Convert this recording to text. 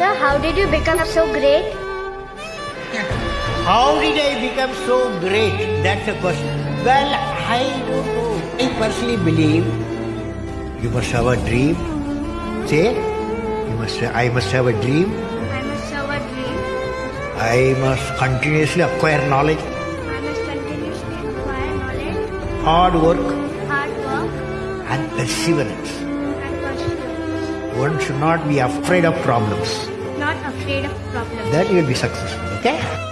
Sir, how did you become so great? How did I become so great? That's a question. Well, I don't know. I personally believe you must have a dream. Say, you must. I must have a dream. I must have a dream. I must continuously acquire knowledge, I must continuously acquire knowledge, hard work, hard work, and perseverance. One should not be afraid of problems. Not afraid of problems. Then you will be successful. Okay?